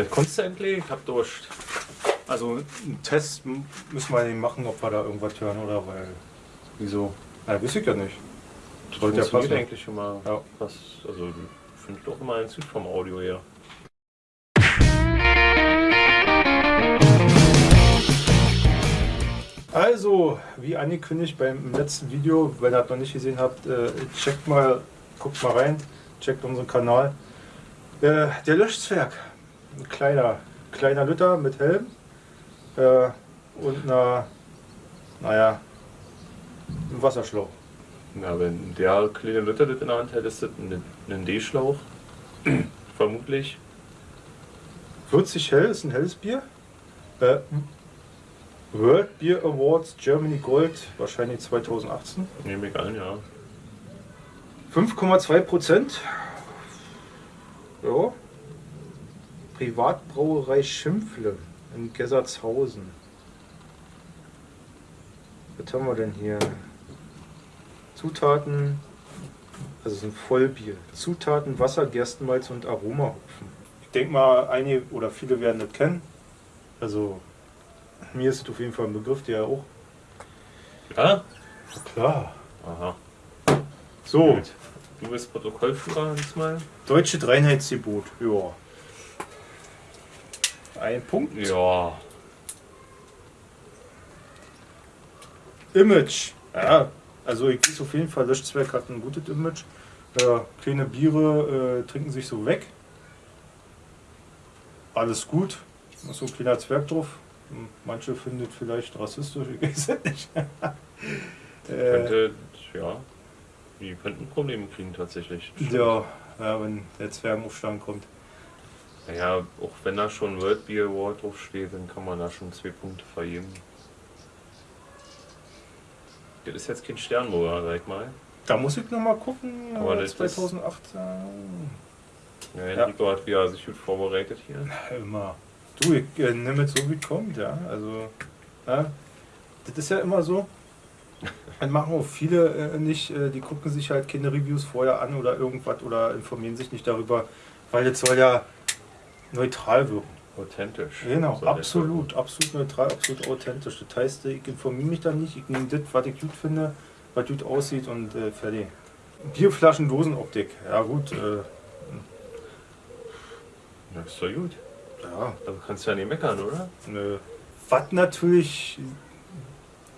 Vielleicht kommst du endlich, ich hab Durst. Also einen Test müssen wir nicht machen, ob wir da irgendwas hören oder weil. Wieso? Na, weiß ich ja nicht. Das Sollte ja passen. eigentlich immer Ja. was, also ich finde doch immer ein Süd vom Audio her. Also, wie angekündigt beim letzten Video, wenn ihr das noch nicht gesehen habt, äh, checkt mal, guckt mal rein, checkt unseren Kanal. Äh, der Löschzwerg, ein kleiner, kleiner Lütter mit Helm äh, und einer, naja, einem Wasserschlauch. Na, wenn der kleine Luther das in der Hand hätte, ist das ein, ein D-Schlauch. Vermutlich. 40 hell ist ein helles Bier. Äh, World Beer Awards Germany Gold, wahrscheinlich 2018. Nehme ich an, ja. 5,2 Prozent. Ja. Privatbrauerei Schimpfle in Gessertshausen. Was haben wir denn hier? Zutaten, also es ist ein Vollbier. Zutaten Wasser, Gerstenmalz und Aromahopfen. Ich denke mal, einige oder viele werden das kennen. Also mir ist es auf jeden Fall ein Begriff, der auch. Ja? Klar. Aha. So. Gut. Du bist Protokollführer diesmal? Deutsche Reinheitsgebot, ja. Ein Punkt. Ja. Image. Ja, also ich weiß auf jeden Fall, Löschzwerg hat ein gutes Image. Äh, kleine Biere äh, trinken sich so weg. Alles gut. Ist so ein kleiner Zwerg drauf. Hm, Manche finden es vielleicht rassistisch, ich weiß es nicht. äh, Könnte, ja. Die könnten Probleme kriegen tatsächlich. ja, ja, wenn der Zwergenaufstand kommt. Naja, auch wenn da schon World Beer Award draufsteht, dann kann man da schon zwei Punkte vergeben. Das ist jetzt kein Sternburger, sag mal. Da muss ich nochmal gucken. Aber äh, das ist- 2008. Ja, Enrico hat wieder sich gut vorbereitet hier. Immer. Du, ich äh, nehme es so wie es kommt, ja. Also, ja. Das ist ja immer so. Das machen auch viele äh, nicht, äh, die gucken sich halt keine Reviews vorher an oder irgendwas oder informieren sich nicht darüber, weil das soll ja neutral wirken. Authentisch. Genau, das absolut, absolut neutral, absolut authentisch. Das heißt, ich informiere mich da nicht, ich nehme das, was ich gut finde, was gut aussieht und äh, fertig. Bierflaschen, Dosenoptik, ja gut, äh. Das ist doch gut. ja, Da kannst du ja nicht meckern, oder? Nö. Was natürlich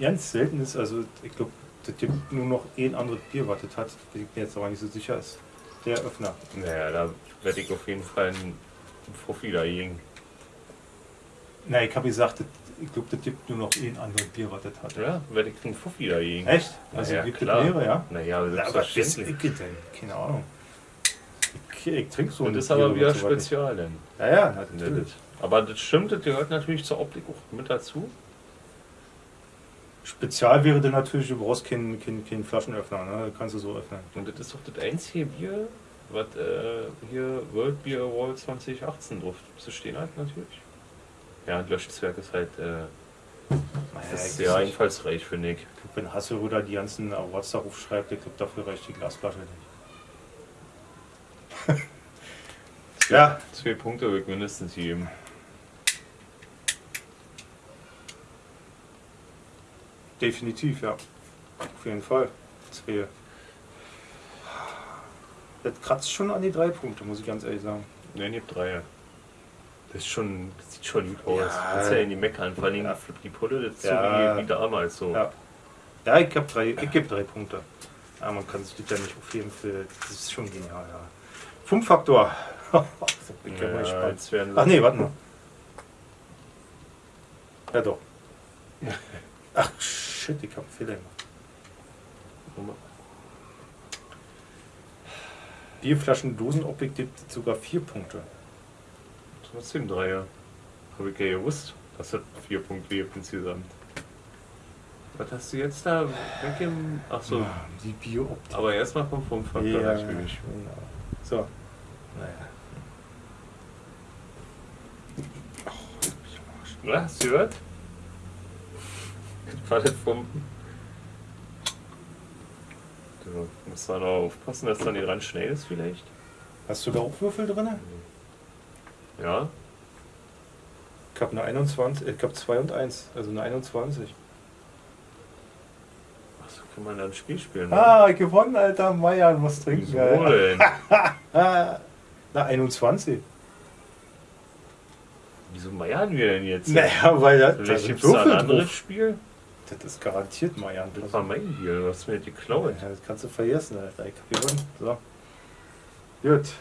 ganz selten ist, also ich glaube, das gibt nur noch ein anderes Bier, was das hat, bin ich mir jetzt aber nicht so sicher ist. Der Öffner. Naja, da werde ich auf jeden Fall einen Profi dagegen. Na, ich habe gesagt, das, ich glaube, das gibt nur noch ein anderes Bier, was das hat. Ja, werde ich einen Fuffi dagegen. Echt? Also Naja, gibt klar. mehrere, ja? Naja, Na, aber was weiß selbstverständlich. ich denn? Keine Ahnung. Ich, ich trinke so Und das ist aber wieder spezial, denn. Ja, ja, natürlich. das- Aber das stimmt, das gehört natürlich zur Optik auch mit dazu. Spezial wäre dann natürlich, du brauchst keinen keinen, keinen Flaschenöffner, ne? Das kannst du so öffnen. Und das ist doch das einzige Bier, was äh, hier World Beer Award 2018 drauf zu stehen hat, natürlich. Ja, und Löschzwerg ist halt äh, Naja, ist sehr einfallsreich, ich, finde ich. Ich glaub, Wenn Hasselröder die ganzen Awards darauf schreibt, ich glaube, dafür reicht die Glasflasche nicht. Zwei, Ja. Zwei Punkte würde ich mindestens geben. Definitiv, ja. Auf jeden Fall. Zwei. Das kratzt schon an die drei Punkte, muss ich ganz ehrlich sagen. Ne, ich hab drei. Das, ist schon, das sieht schon gut aus. Ja. Das ist ja in die Meckern. Vor allem Ja. Die Pulle, das ist Ja. so wie, wie damals so. Ja. Ja, ich gebe drei, ich geb drei Punkte. Ja, man kann sich das ja nicht aufheben für. Das ist schon genial, ja. Bin ich ja mal jetzt werden Ach nee, warte mal. Ja doch. Ach shit, ich hab einen Fehler gemacht. Bierflaschen Dosenoptik gibt sogar vier Punkte. Trotzdem Dreier. Habe ich ja gewusst, dass das vier Punkte gibt insgesamt. Was hast du jetzt da weg im. Achso, Ah, Die Bieroptik. aber erstmal vom Funkfaktor Ja, natürlich. genau. So. Naja. Na, hast du gehört? War das vom. Du musst da noch aufpassen, dass da nicht dran schnell ist, vielleicht. Hast du da auch Würfel drin? Ja, habe eine 21, ich habe 2 und 1, also eine 21. Achso, kann man da ein Spiel spielen? ne? Ah, gewonnen, Alter. Meier, muss trinken. Wieso denn? Ah, na, 21. Wieso meiern wir denn jetzt? Naja, weil das, da ein anderes drauf. Spiel? Das ist garantiert Meier. Das war mein Deal, du hast mir das geklaut. Ja, das kannst du vergessen, Alter. Ich hab gewonnen. So. Gut.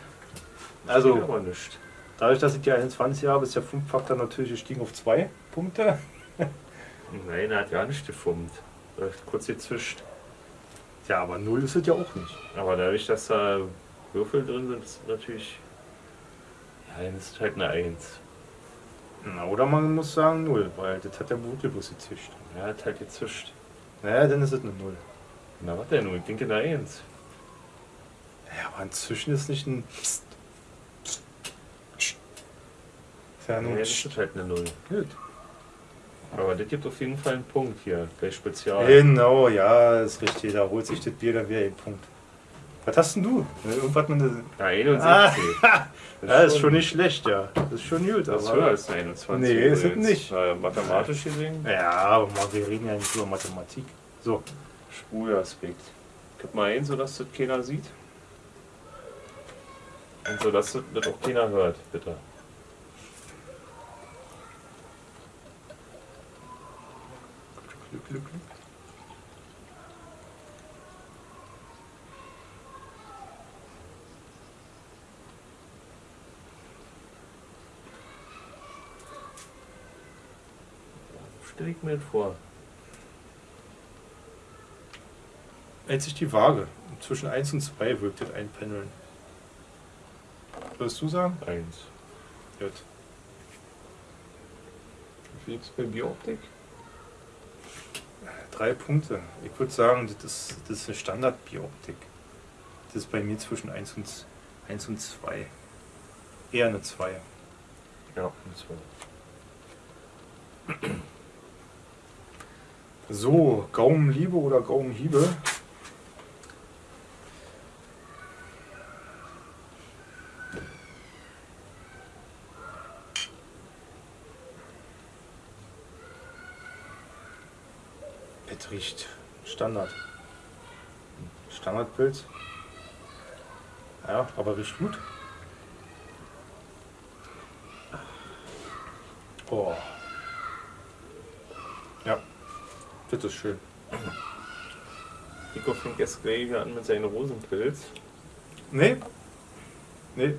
Also, nicht. dadurch, dass ich die 21 habe, ist der Funkfaktor natürlich gestiegen auf 2 Punkte. Nein, er hat ja nicht gefummt. Kurz gezischt. Ja, aber 0 ist es ja auch nicht. Aber dadurch, dass da Würfel drin sind, ist es natürlich. Ja, dann ist es halt eine 1. Na, oder man muss sagen 0, weil das hat der Blutgebus gezischt. Er hat halt gezischt. Naja, dann ist es eine 0. Na, was denn nun? Ich denke eine 1. Ja, aber ein Zischen ist nicht ein. Psst. Psst. Psst. Ist ja Ja, nur ein das ist halt eine 0. Gut. Aber das gibt auf jeden Fall einen Punkt hier, bei Spezial. Genau, ja, ist richtig. Da holt sich das Bier, dann wäre ein Punkt. Was hast denn du? Irgendwas mit einer. Ja, 61. Ah, Ja, ist schon nicht schlecht, ja. Das ist schon gut. Das ist höher als eine 21. Nee, ist es nicht. Äh, mathematisch gesehen, Ja, aber wir reden ja nicht über Mathematik. So, Spulaspekt. Gib mal ein, sodass das keiner sieht. Und so, dass das das auch keiner hört, bitte. Stell ich mir das vor. Hält sich die Waage. Zwischen 1 und 2 wirkt das einpendeln. Würdest du sagen? Eins. Gut. Wie viel gibt's bei Bioptik? Drei Punkte. Ich würde sagen, das ist, das ist eine Standard-Bioptik. Das ist bei mir zwischen 1 und, 1 und 2. Eher eine 2. Ja, und zwar. So, Gaumenliebe oder Gaumenhiebe? Es riecht Standard. Standardpilz. Ja, aber riecht gut. Oh. Ja, das ist schön. Nico fängt jetzt gleich an mit seinen Rosenpilz. Nee. Nee.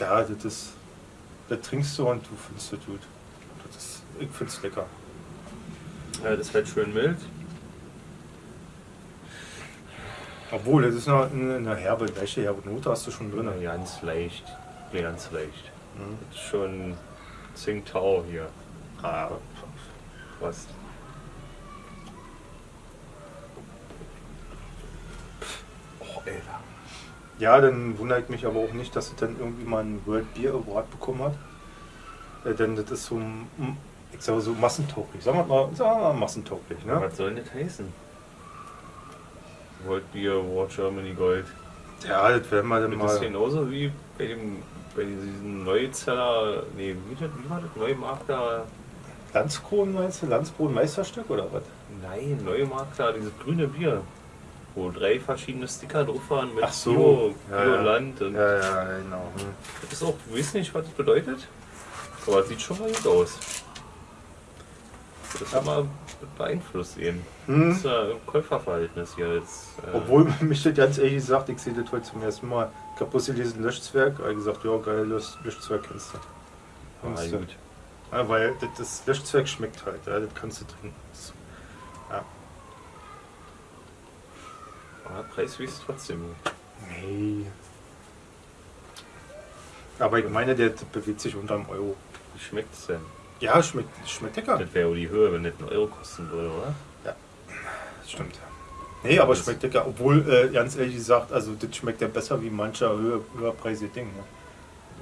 Ja, das ist. Das trinkst du und du findest das gut. Das ist, ich find's lecker. Ja, das halt schön mild. Obwohl, das ist noch eine, eine herbe, leichte herbe Note hast du schon drin. Ja, ganz leicht. Ja, ganz leicht. Mhm. Das ist schon Tsingtao hier. Ah, Fast. Oh, Alter. ja, dann wundert mich aber auch nicht, dass es dann irgendwie mal einen World Beer Award bekommen hat. Äh, denn das ist so, mm, ich sag mal so massentauglich. Sagen wir mal, sagen wir mal massentauglich. Ne? Was soll denn das heißen? World Beer Award Germany Gold. Ja, das werden wir dann Das ist mal. genauso wie bei dem bei diesem Neuzeller, nee, wie, das, wie war das? Neumarkter, Landskron meinst du? Landskron Meisterstück oder was? nein, Neumarkter, dieses grüne Bier. Wo drei verschiedene Sticker drauf waren mit Ach so. Bio, Ja, Bio ja. Land und Ja, ja, genau. Hm. das ist auch, du weißt nicht, was das bedeutet, aber es sieht schon mal gut aus. Das kann beeinflusst. Das Hm. ist ja ein Käuferverhältnis hier jetzt. äh, Obwohl mich das ganz ehrlich gesagt, ich sehe das heute zum ersten Mal. Ich habe bloß gelesen Löschzwerg, habe gesagt, ja geil, Lösch, Löschzwerg kennst du. Ah, gut. Ja, weil das, das Löschzwerg schmeckt halt, ja, das kannst du trinken. Das, ja. Aber preiswert ist trotzdem. Nee. Aber ich meine, der bewegt sich unter einem Euro. Wie schmeckt es denn? Ja, schmeckt, schmeckt lecker. Das wäre ja die Höhe, wenn das einen Euro kosten würde, oder? Das stimmt. Nee, aber schmeckt lecker. Obwohl, äh, ganz ehrlich gesagt, also das schmeckt ja besser wie mancher höher, höherpreisige Ding. Ne?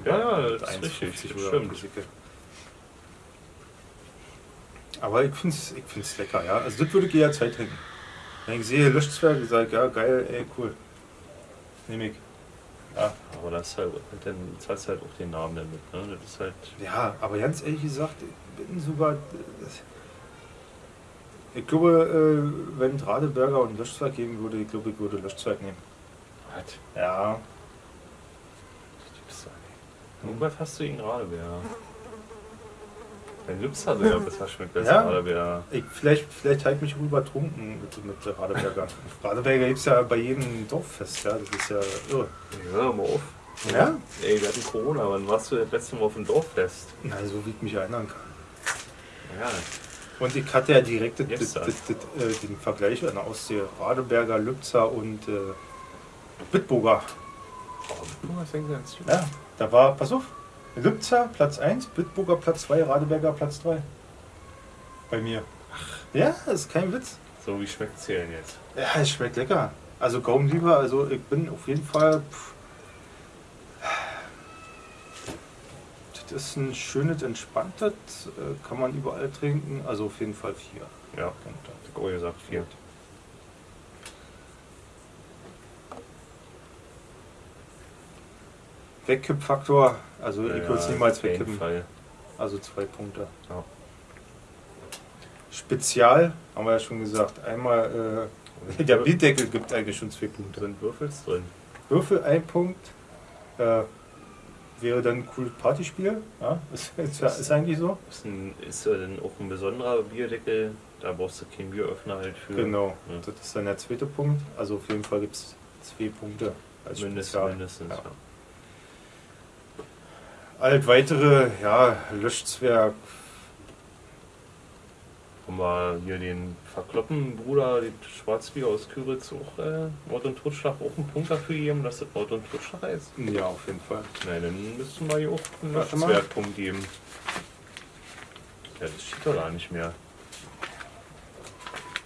Ja, ja, das ist 1,50 richtig, das stimmt. Aber ich finde es ich find's lecker, ja. Also das würde ich jederzeit trinken. Wenn ich sehe Löschzwerg, ich sage, ja geil, ey, cool. nehme ich. Ja. Aber das ist halt, dann zahlst du halt auch den Namen damit, ne? Das ist halt. ja, aber ganz ehrlich gesagt, ich bin sogar. Ich glaube, äh, wenn Radeberger und Löschzweig geben würde, ich glaube, ich würde Löschzweig nehmen. Was? Ja, Das gibt's doch nicht. Irgendwas hast du ihn gerade, Dein Lips hat ja besser schmeckt als Ja? wer. ich, vielleicht, vielleicht halt mich übertrunken mit, mit Radeberger. Radeberger gibt es ja bei jedem Dorffest, ja, das ist ja irre. Ja, mal auf. Ja? Ey, wir hatten Corona, wann warst du das letzte Mal auf dem Dorffest? Na, so wie ich mich erinnern kann. Ja, Und ich hatte ja direkt das, das, das, äh, den Vergleich an der. Radeberger, Lübzer und äh, Bitburger. oh, du hast ja ganz. Ja, da war, pass auf, Lübzer Platz 1, Bitburger Platz 2, Radeberger Platz 3. Bei mir. Ja, das ist kein Witz. So, wie schmeckt's hier denn jetzt? Ja, es schmeckt lecker. Also Gaumenlieber, also ich bin auf jeden Fall. Pff, das ist ein schönes, entspanntes, äh, kann man überall trinken. Also auf jeden Fall vier. Ja, Punkte. hab ich auch gesagt, vier. Wegkippfaktor, also ich Ja, würde es niemals wegkippen. Fall. Also zwei Punkte. Ja. Spezial, haben wir ja schon gesagt. Einmal, äh, der Bildeckel gibt eigentlich schon zwei Punkte. sind Würfels drin. Würfel ein Punkt. Äh, wäre dann ein cooles Partyspiel. Ja, ist, ist, ist eigentlich so. Ist, ein, ist dann auch ein besonderer Bierdeckel. Da brauchst du keinen Bieröffner halt für. Genau. Ja. Das ist dann der zweite Punkt. Also auf jeden Fall gibt es zwei Punkte als Mindestens, Spezial. mindestens. Ja. Ja. Alt weitere, ja, Löschzwerg. Haben wir hier den Verkloppen-Bruder, den Schwarzbier aus Küritz, auch äh, Mord und Totschlag auch einen Punkt dafür geben, dass das Mord und Totschlag ist? Ja, auf jeden Fall. Nein, dann müssten wir hier auch einen Warte mal. Löschzwergpunkt geben. Ja, das steht doch da nicht mehr.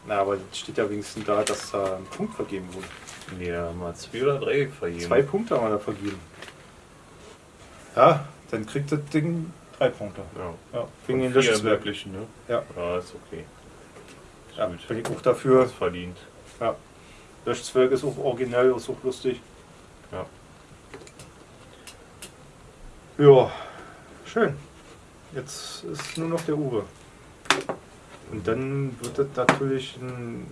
Na, aber es steht ja wenigstens da, dass da ein Punkt vergeben wurde. Nee, da haben wir zwei oder drei vergeben. Zwei Punkte haben wir da vergeben. Ja, dann kriegt das Ding drei Punkte. Ja. Ja, wegen den Von vier Löschzwerg. möglichen, ne? Ja. Ja, ist okay. Ist Ja, gut. bin ich auch dafür. Ist verdient. Ja. Löschzwerg ist auch originell, ist auch lustig. Ja. Ja, schön. Jetzt ist nur noch der Uwe. Und dann wird das natürlich ein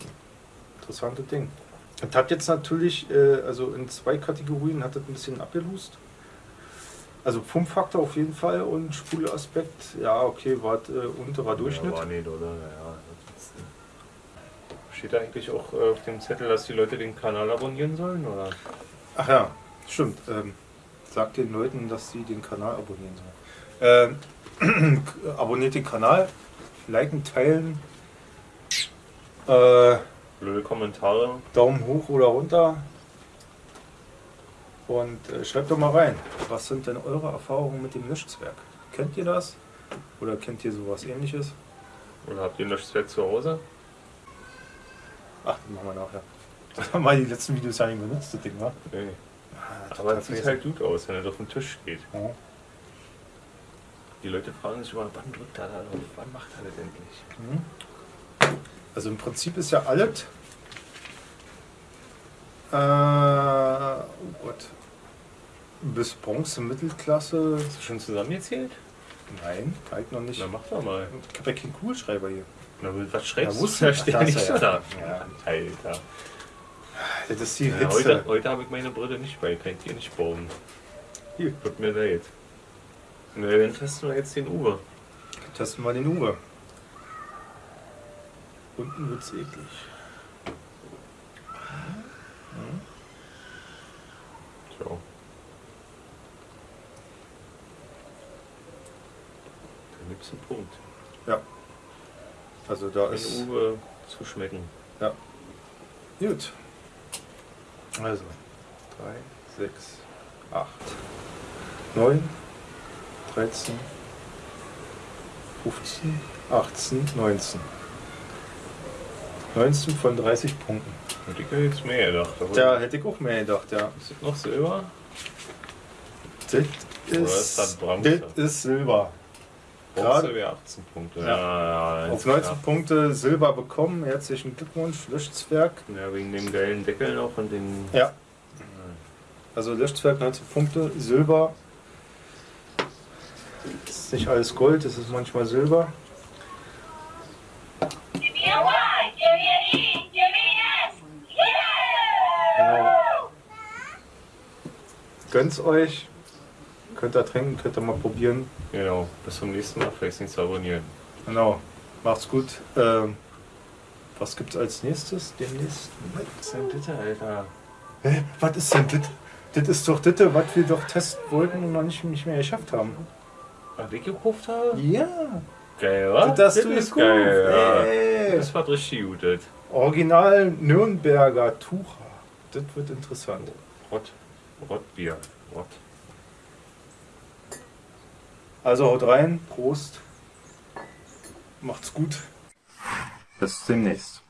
interessantes Ding. Und hat jetzt natürlich, äh, also in zwei Kategorien hat das ein bisschen abgelust. Also Pumpfaktor auf jeden Fall und Spulaspekt, ja okay, war äh, unterer Durchschnitt. Ja, war nicht, oder? Ja. Steht da eigentlich auch äh, auf dem Zettel, dass die Leute den Kanal abonnieren sollen, oder? Ach ja, stimmt. Ähm, sagt den Leuten, dass sie den Kanal abonnieren sollen. Ähm, abonniert den Kanal, liken, teilen, äh, Blöde Kommentare. Daumen hoch oder runter. Und äh, schreibt doch mal rein, was sind denn eure Erfahrungen mit dem Löschzwerg? Kennt ihr das? Oder kennt ihr sowas ähnliches? Oder habt ihr ein Löschzwerg zu Hause? Ach, das machen wir nachher. Das haben wir die letzten Videos ja nicht benutzt, das Ding, wa? Nee. Ah, Aber es sieht halt gut aus, wenn er auf den Tisch geht. Ja. Die Leute fragen sich immer, wann drückt er da drauf? Wann macht er das endlich? Mhm. Also im Prinzip ist ja alles. Äh, oh Gott. Bis Bronze Mittelklasse. Hast du schon zusammengezählt? Nein, halt noch nicht. Na, mach doch mal. Ich habe ja keinen Kugelschreiber hier. Na, was schreibst Ja, du? Da steht ja da ist nicht er, da. ja. Alter. Das ist die Ja, Hitze. heute heute habe ich meine Brille nicht bei, kann ich dir nicht bauen. Hier. Tut mir leid. Na, dann testen wir jetzt den Uwe. Testen wir den Uwe. Unten wird's eklig. So. Gibt's einen Punkt. Also da Den ist. Uwe zu schmecken. Gut. Also. 3, 6, 8, 9, 13, 15, 18, 19. 19 von 30 Punkten. Hätte ich ja jetzt mehr gedacht. aber- Da hätte ich auch mehr gedacht, ja. Ist das noch Silber? Das ist ist, das das ist Silber. Bronze 18 Punkte. Ja. Ja, Auf 19 Punkte Silber bekommen. Herzlichen Glückwunsch, Löschzwerg. Ja, wegen dem geilen Deckel noch und dem. Ja. Also Löschzwerg 19 Punkte, Silber. Das ist nicht alles Gold, es ist manchmal Silber. Genau. Gönnt's euch. Könnt ihr trinken, könnt ihr mal probieren. Genau. Bis zum nächsten Mal. Vergesst nicht zu abonnieren. Genau. Macht's gut. Ähm, was gibt's als nächstes? Demnächst? Was ist denn bitte, Alter? Hä? Was ist denn das? Das ist doch das, was wir doch testen wollten und noch nicht, nicht mehr geschafft haben. Was ich gekauft habe? Ja. Geil, wa? Das du ist gekauft. geil, ja. Ey. Das war richtig gut, das. Original Nürnberger Tucher. Das wird interessant. Rott. Rottbier. Rott. Also haut rein, Prost. Macht's gut. Bis demnächst.